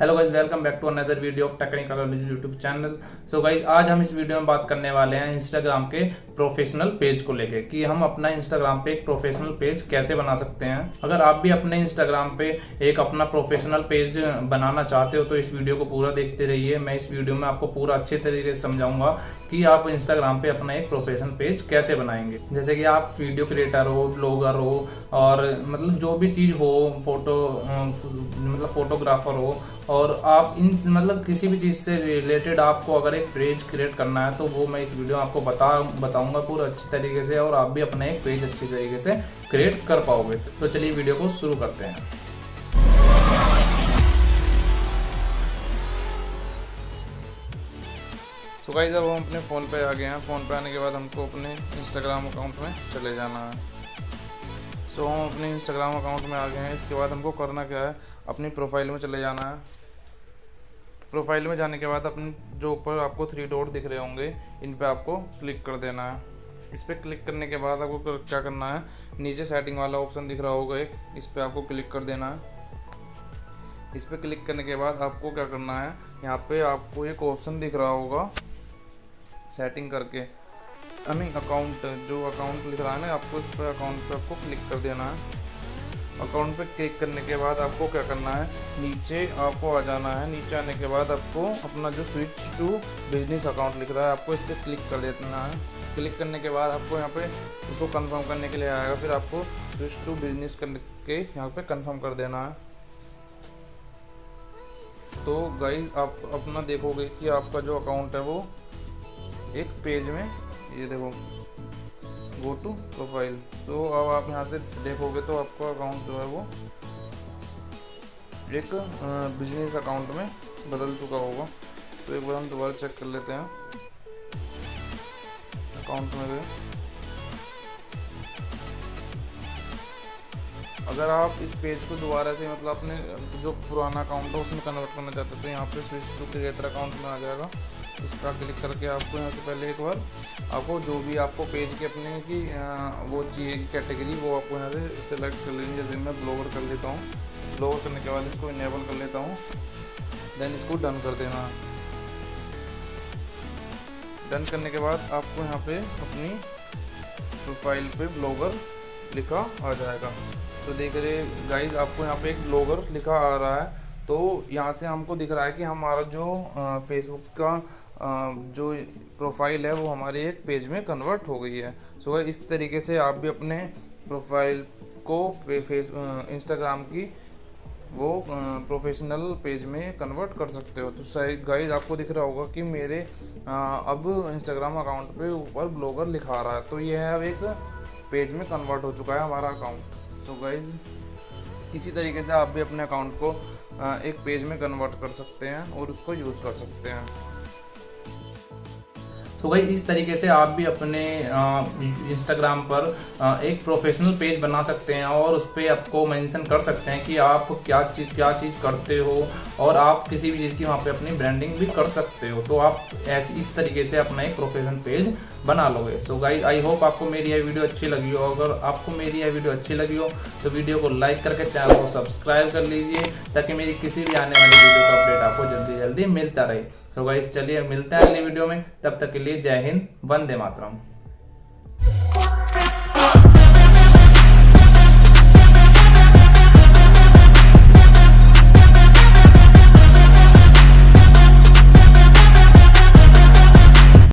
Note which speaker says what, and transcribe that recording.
Speaker 1: Hello guys welcome back to another video of technical knowledge YouTube channel so guys आज हम इस video में बात करने वाले हैं इंस्टाग्राम के प्रोफेशनल पेज को लेके कि हम अपना इंस्टाग्राम पे एक प्रोफेशनल पेज कैसे बना सकते हैं। अगर आप भी अपने इंस्टाग्राम पे एक अपना प्रोफेशनल पेज बनाना चाहते हो तो इस वीडियो को पूरा देखते रहिए। मैं इस वीडियो में आपको पूरा अच्छे तरीके से समझाऊँगा कि आप इंस्टाग्राम पे अपना एक प्रोफेशनल पेज कैसे बनाएँगे। जैसे कि आप वीडियो क्रिएटर हो ब्लॉगर हो, और मतलब जो भी चीज़ हो फ़ोटो मतलब फोटोग्राफर हो और आप इन मतलब किसी भी चीज़ से रिलेटेड आपको अगर एक पेज क्रिएट करना है तो वो मैं इस वीडियो में आपको बता, बताऊँगा पूरा अच्छी तरीके से और आप भी अपना एक पेज अच्छी तरीके से क्रिएट कर पाओगे। तो चलिए वीडियो को शुरू करते हैं।
Speaker 2: सो गाइस अब हम अपने फ़ोन पे आ गए हैं। फ़ोन पे आने के बाद हमको अपने इंस्टाग्राम अकाउंट में चले जाना है। सो हम अपने इंस्टाग्राम अकाउंट में आ गए हैं। इसके बाद हमको करना क्या है? अपनी प्रोफ़ाइल में चले जाना है। प्रोफ़ाइल में जाने के बाद अपने जो ऊपर आपको थ्री डॉट दिख रहे होंगे, इन पर आपको क्लिक कर देना है। इस पर क्लिक करने के बाद आपको क्या करना है? नीचे सेटिंग वाला ऑप्शन दिख रहा होगा एक, इस पर आपको क्लिक कर देना है। इस पर क्लिक करने के बाद आपको क्या करना है? यहाँ पे आपको एक ऑप्शन दिख रहा होगा सेटिंग करके। आई मीन अकाउंट जो अकाउंट लिख रहा है ना, आपको उस पर अकाउंट पे आपको क्लिक कर देना है। अकाउंट पे क्लिक करने के बाद आपको क्या करना है? नीचे आपको आ जाना है। नीचे आने के बाद आपको अपना जो स्विच टू बिज़नेस अकाउंट लिख रहा है, आपको इस पर क्लिक कर देना है। क्लिक करने के बाद आपको यहाँ पे इसको कंफर्म करने के लिए आएगा। फिर आपको स्विच टू बिज़नेस करके यहाँ पे कंफर्म कर देना है। तो गाइज़ आप अपना देखोगे कि आपका जो अकाउंट है वो एक पेज में ये देखो गो टू प्रोफ़ाइल तो अब आप यहाँ से देखोगे तो आपका अकाउंट जो है वो एक बिज़नेस अकाउंट में बदल चुका होगा। तो एक बार हम दोबारा चेक कर लेते हैं। अकाउंट में गए अगर आप इस पेज को दोबारा से मतलब अपने जो पुराना अकाउंट है उसमें कन्वर्ट करना चाहते हैं तो यहाँ पे स्विच टू क्रिएटर अकाउंट में आ जाएगा। इस पर क्लिक करके आपको यहाँ से पहले एक बार आपको जो भी आपको पेज के अपने की वो चाहिए कैटेगरी वो आपको यहाँ से सिलेक्ट कर लेनी जैसे मैं ब्लॉगर कर लेता हूँ। ब्लॉगर करने के बाद इसको इनेबल कर लेता हूँ। देन इसको डन कर देना। डन करने के बाद आपको यहाँ पे अपनी प्रोफ़ाइल पे ब्लॉगर लिखा आ जाएगा। तो देख रहे गाइज़ आपको यहाँ पे एक ब्लॉगर लिखा आ रहा है। तो यहाँ से हमको दिख रहा है कि हमारा जो फेसबुक का जो प्रोफ़ाइल है वो हमारे एक पेज में कन्वर्ट हो गई है। सो so, इस तरीके से आप भी अपने प्रोफ़ाइल को फेस इंस्टाग्राम की वो प्रोफेशनल पेज में कन्वर्ट कर सकते हो। तो शायद गाइज़ आपको दिख रहा होगा कि मेरे अब इंस्टाग्राम अकाउंट पे ऊपर ब्लॉगर लिखा रहा है। तो ये है अब एक पेज में कन्वर्ट हो चुका है हमारा अकाउंट तो गाइज़ इसी तरीके से आप भी अपने अकाउंट को एक पेज में कन्वर्ट कर सकते हैं और उसको यूज़ कर सकते हैं।
Speaker 1: तो भाई, इस तरीके से आप भी अपने इंस्टाग्राम पर एक प्रोफेशनल पेज बना सकते हैं और उस पर आपको मेंशन कर सकते हैं कि आप क्या चीज़ क्या चीज़ करते हो और आप किसी भी चीज़ की वहाँ पे अपनी ब्रांडिंग भी कर सकते हो। तो आप ऐसे, इस तरीके से अपना एक प्रोफेशनल पेज बना लोगे। सो गाइज़ आई होप आपको मेरी यह वीडियो अच्छी लगी हो। अगर आपको मेरी यह वीडियो अच्छी लगी हो तो वीडियो को लाइक करके चैनल को सब्सक्राइब कर लीजिए, ताकि मेरी किसी भी आने वाली वीडियो का अपडेट आपको जल्दी जल्दी मिलता रहे। तो गाइज़ चलिए मिलते हैं अगली वीडियो में। तब तक के लिए जय हिंद वंदे मातरम।